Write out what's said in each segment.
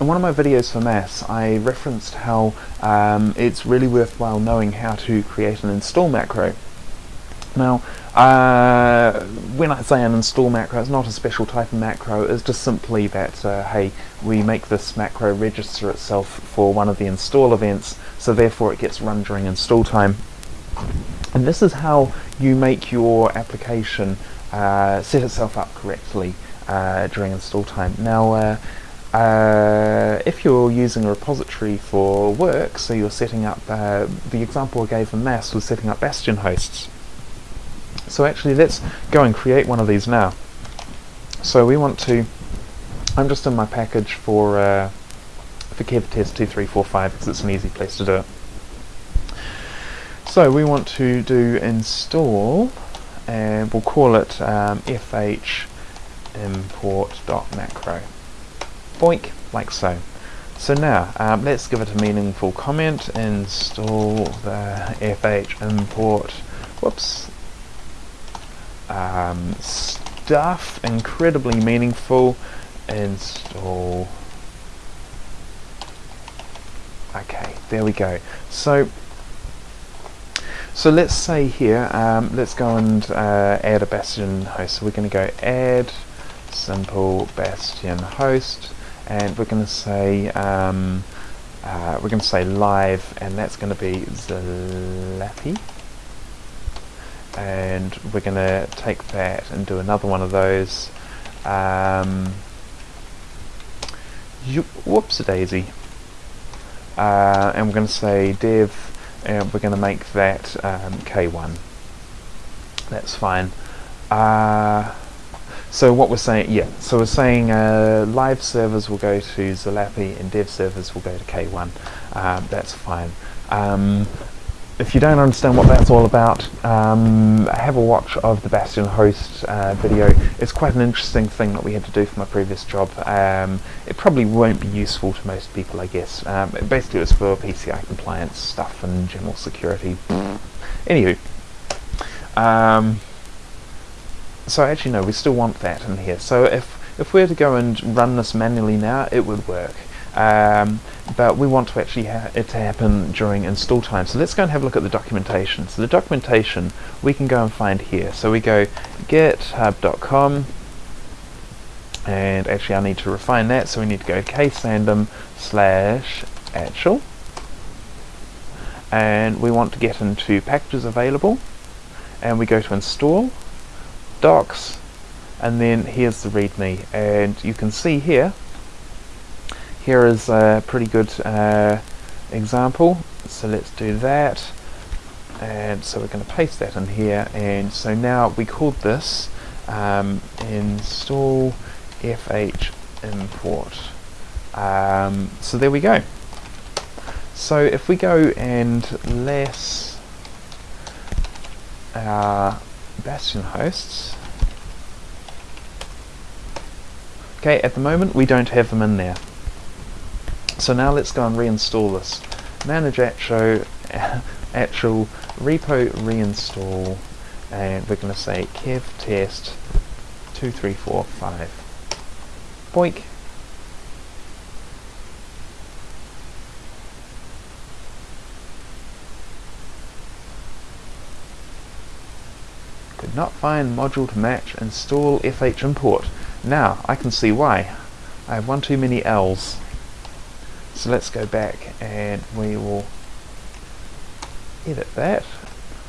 In one of my videos for mass, I referenced how um, it's really worthwhile knowing how to create an install macro. Now, uh, when I say an install macro, it's not a special type of macro, it's just simply that, uh, hey, we make this macro register itself for one of the install events, so therefore it gets run during install time. And this is how you make your application uh, set itself up correctly uh, during install time. Now, uh, if you're using a repository for work, so you're setting up, uh, the example I gave in mass was setting up Bastion hosts. So actually let's go and create one of these now. So we want to, I'm just in my package for, uh, for KevTest2345 because it's an easy place to do it. So we want to do install, and we'll call it um, fh import.macro boink, like so. So now, um, let's give it a meaningful comment, install the fh import, whoops, um, stuff, incredibly meaningful, install, okay, there we go. So, so let's say here, um, let's go and uh, add a Bastion host. So we're going to go add simple Bastion host and we're going to say um, uh, we're going to say live and that's going to be Zalapi and we're going to take that and do another one of those um, whoops a daisy. Uh, and we're going to say dev and we're going to make that um, k1 that's fine. Uh, so what we're saying, yeah, so we're saying uh, live servers will go to Zalapi and dev servers will go to K1. Um, that's fine. Um, if you don't understand what that's all about, um, have a watch of the Bastion host uh, video. It's quite an interesting thing that we had to do for my previous job. Um, it probably won't be useful to most people, I guess. Um, basically, it's for PCI compliance stuff and general security. Anywho, um, so actually no, we still want that in here. So if, if we were to go and run this manually now, it would work. Um, but we want to actually it to happen during install time. So let's go and have a look at the documentation. So the documentation we can go and find here. So we go github.com and actually I need to refine that so we need to go ksandom slash achel and we want to get into packages available and we go to install docs and then here's the readme. And you can see here here is a pretty good uh, example. So let's do that. And so we're going to paste that in here. And so now we called this um, install fh import. Um, so there we go. So if we go and less uh, Bastion hosts. Okay, at the moment we don't have them in there. So now let's go and reinstall this. Manage achel, achel repo reinstall and we're going to say kev test 2345. Boink. Could not find module to match install fh import. Now, I can see why. I have one too many L's. So let's go back and we will edit that.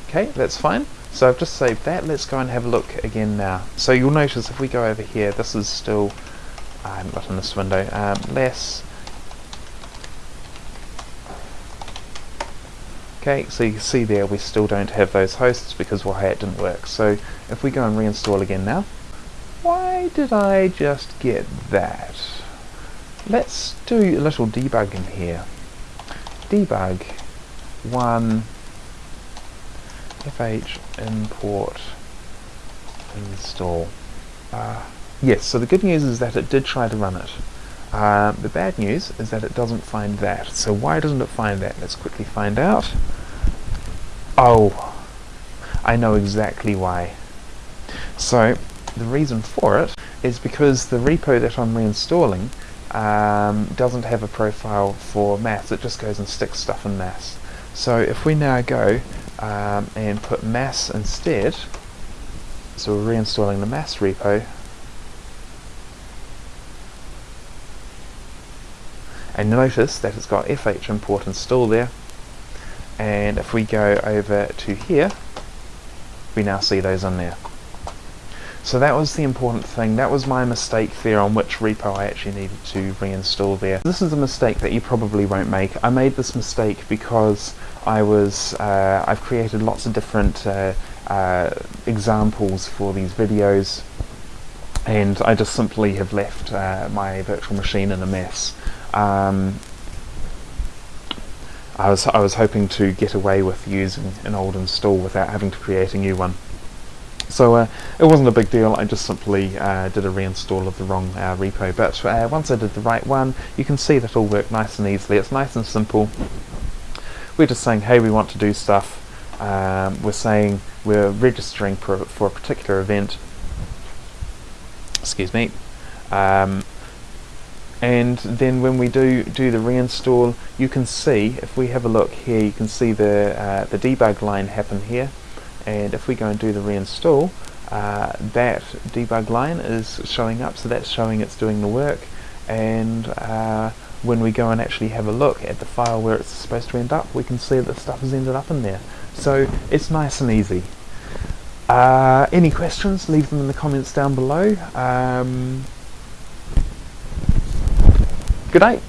Okay, that's fine. So I've just saved that. Let's go and have a look again now. So you'll notice if we go over here, this is still, I haven't in this window, um, less Okay, so you can see there we still don't have those hosts because why it didn't work. So if we go and reinstall again now, why did I just get that? Let's do a little debugging here. Debug one fh import install. Uh, yes, so the good news is that it did try to run it. Uh, the bad news is that it doesn't find that. So why doesn't it find that? Let's quickly find out. Oh, I know exactly why. So the reason for it is because the repo that I'm reinstalling um, doesn't have a profile for mass, it just goes and sticks stuff in mass. So if we now go um, and put mass instead, so we're reinstalling the mass repo, and notice that it's got fh import install there, and if we go over to here, we now see those in there. So that was the important thing, that was my mistake there on which repo I actually needed to reinstall there. This is a mistake that you probably won't make. I made this mistake because I was, uh, I've created lots of different uh, uh, examples for these videos and I just simply have left uh, my virtual machine in a mess. Um, I was I was hoping to get away with using an old install without having to create a new one. So uh, it wasn't a big deal, I just simply uh, did a reinstall of the wrong uh, repo, but uh, once I did the right one, you can see that all worked nice and easily, it's nice and simple. We're just saying, hey, we want to do stuff, um, we're saying we're registering for, for a particular event, excuse me, um, and then when we do do the reinstall you can see if we have a look here you can see the uh, the debug line happen here. And if we go and do the reinstall uh, that debug line is showing up so that's showing it's doing the work. And uh, when we go and actually have a look at the file where it's supposed to end up we can see that the stuff has ended up in there. So it's nice and easy uh, any questions leave them in the comments down below um, Good night.